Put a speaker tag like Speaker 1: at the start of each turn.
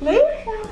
Speaker 1: 没有。